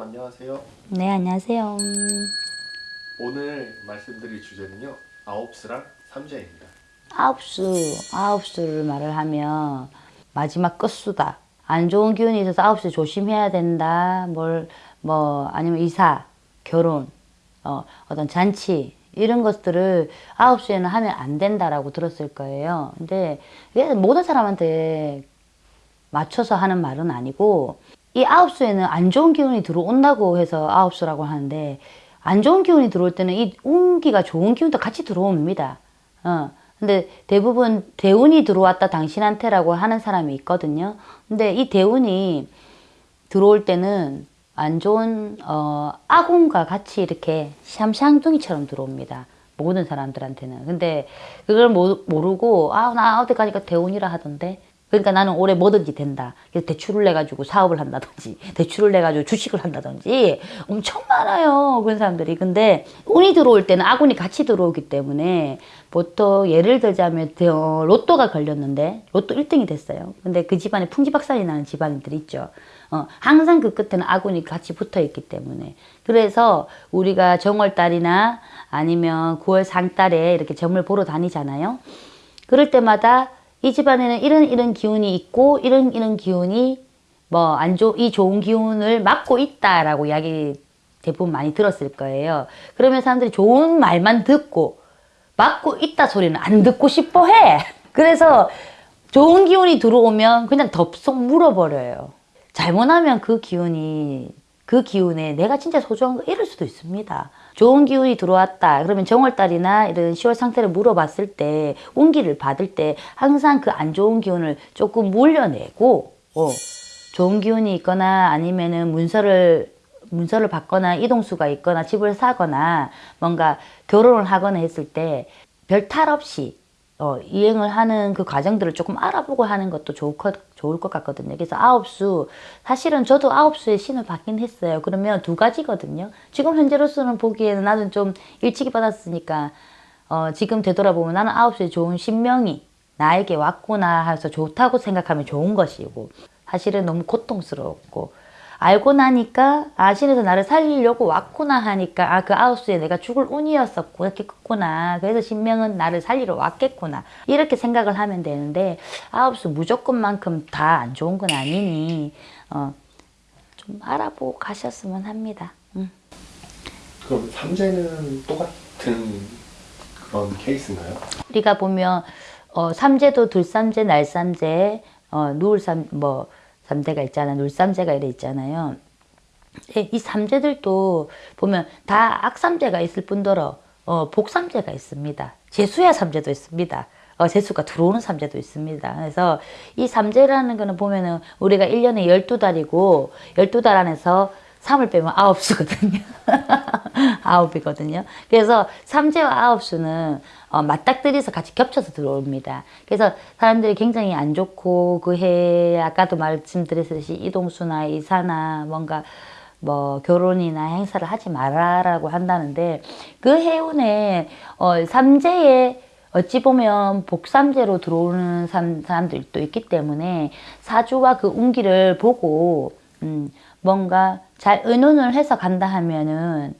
선생님 안녕하세요. 네, 안녕하세요. 오늘 말씀드릴 주제는요. 아홉수랑 삼재입니다. 아홉수, 아홉수를 말을 하면 마지막 끝수다. 안 좋은 기운이 있어서 아홉수 조심해야 된다. 뭘, 뭐, 아니면 이사, 결혼, 어, 어떤 잔치, 이런 것들을 아홉수에는 하면 안 된다라고 들었을 거예요. 근데 이게 모든 사람한테 맞춰서 하는 말은 아니고 이 아홉 수에는 안 좋은 기운이 들어온다고 해서 아홉 수라고 하는데 안 좋은 기운이 들어올 때는 이 운기가 좋은 기운도 같이 들어옵니다. 어. 근데 대부분 대운이 들어왔다 당신한테라고 하는 사람이 있거든요. 근데 이 대운이 들어올 때는 안 좋은 어, 악운과 같이 이렇게 샴샹둥이처럼 들어옵니다. 모든 사람들한테는. 근데 그걸 모르고 아 나 어디 가니까 대운이라 하던데 그러니까 나는 올해 뭐든지 된다. 그래서 대출을 내가지고 사업을 한다든지, 대출을 내가지고 주식을 한다든지 엄청 많아요. 그런 사람들이. 근데 운이 들어올 때는 악운이 같이 들어오기 때문에 보통 예를 들자면 어, 로또가 걸렸는데 로또 1등이 됐어요. 근데 그 집안에 풍지박산이 나는 집안들 있죠. 어, 항상 그 끝에는 악운이 같이 붙어 있기 때문에. 그래서 우리가 정월달이나 아니면 9월 상달에 이렇게 점을 보러 다니잖아요. 그럴 때마다 이 집안에는 이런 이런 기운이 있고 이런 이런 기운이 뭐 안 좋, 이 좋은 기운을 막고 있다라고 이야기 대부분 많이 들었을 거예요. 그러면 사람들이 좋은 말만 듣고 막고 있다 소리는 안 듣고 싶어 해. 그래서 좋은 기운이 들어오면 그냥 덥석 물어버려요. 잘못하면 그 기운이 그 기운에 내가 진짜 소중한 거 잃을 수도 있습니다. 좋은 기운이 들어왔다. 그러면 정월달이나 이런 10월 상태를 물어봤을 때 운기를 받을 때 항상 그 안 좋은 기운을 조금 물려내고 어, 좋은 기운이 있거나 아니면은 문서를 문서를 받거나 이동수가 있거나 집을 사거나 뭔가 결혼을 하거나 했을 때 별 탈 없이 어, 이행을 하는 그 과정들을 조금 알아보고 하는 것도 것, 좋을 것 같거든요. 그래서 아홉 수, 사실은 저도 아홉 수의 신을 받긴 했어요. 그러면 두 가지거든요. 지금 현재로서는 보기에는 나는 좀 일찍이 받았으니까, 어, 지금 되돌아보면 나는 아홉 수의 좋은 신명이 나에게 왔구나 해서 좋다고 생각하면 좋은 것이고, 사실은 너무 고통스러웠고, 알고 나니까 아 신에서 나를 살리려고 왔구나 하니까 아 그 아홉수에 내가 죽을 운이었었고 이렇게 컸구나 그래서 신명은 나를 살리러 왔겠구나 이렇게 생각을 하면 되는데 아홉수 무조건만큼 다 안 좋은 건 아니니 어, 좀 알아보고 가셨으면 합니다. 음. 그럼 삼재는 똑같은 그런 케이스인가요? 우리가 보면 어, 삼재도 들삼재, 날삼재, 어, 누울삼 뭐 삼재가 있잖아. 눌삼재가 이래 있잖아요. 예, 이 삼재들도 보면 다 악삼재가 있을 뿐더러 어, 복삼재가 있습니다. 재수야 삼재도 있습니다. 어, 재수가 들어오는 삼재도 있습니다. 그래서 이 삼재라는 거는 보면은 우리가 1년에 12달이고 12달 안에서 3을 빼면 9수거든요. 9이거든요. 그래서 삼재와 9수는 어, 맞닥뜨려서 같이 겹쳐서 들어옵니다. 그래서 사람들이 굉장히 안 좋고 그 해에 아까도 말씀드렸듯이 이동수나 이사나 뭔가 뭐 결혼이나 행사를 하지 말아라고 한다는데 그 해운에 어, 삼재에 어찌 보면 복삼재로 들어오는 사람들도 있기 때문에 사주와 그 운기를 보고 음, 뭔가 잘 의논을 해서 간다 하면은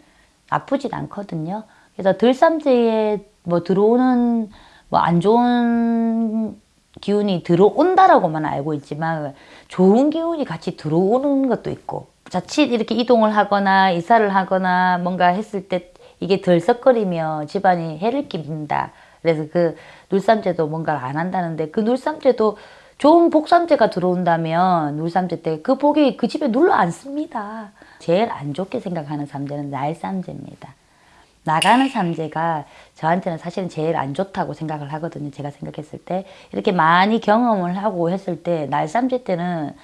아프진 않거든요. 그래서 들삼재에 뭐 들어오는 뭐 안 좋은 기운이 들어온다라고만 알고 있지만 좋은 기운이 같이 들어오는 것도 있고 자칫 이렇게 이동을 하거나 이사를 하거나 뭔가 했을 때 이게 덜썩거리며 집안이 해를 끼친다. 그래서 그 눌삼재도 뭔가를 안 한다는데 그 눌삼재도 좋은 복삼재가 들어온다면 눌삼재 때 그 복이 그 집에 눌러 앉습니다. 제일 안 좋게 생각하는 삼재는 날삼재입니다. 나가는 삼재가 저한테는 사실은 제일 안 좋다고 생각을 하거든요. 제가 생각했을 때. 이렇게 많이 경험을 하고 했을 때 날삼재 때는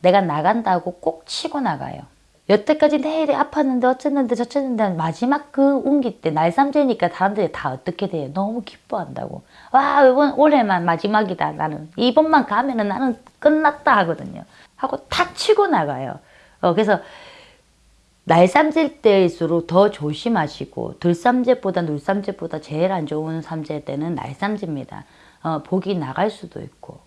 내가 나간다고 꼭 치고 나가요. 여태까지 내일이 아팠는데 어쨌는데 저쨌는데 마지막 그 운기 때 날삼재니까 사람들이 다 어떻게 돼요? 너무 기뻐한다고. 와 이번 올해만 마지막이다 나는. 이번만 가면은 나는 끝났다 하거든요. 하고 탁 치고 나가요. 어, 그래서 날삼질 때일수록 더 조심하시고 들삼재보다 눌삼재보다 제일 안 좋은 삼재 때는 날삼재입니다. 어, 복이 나갈 수도 있고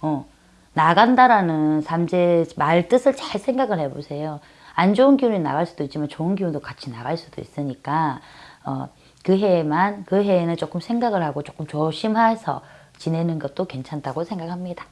어, 나간다라는 삼재 말 뜻을 잘 생각을 해보세요. 안 좋은 기운이 나갈 수도 있지만 좋은 기운도 같이 나갈 수도 있으니까 어, 그 해에만 그 해에는 조금 생각을 하고 조금 조심해서 지내는 것도 괜찮다고 생각합니다.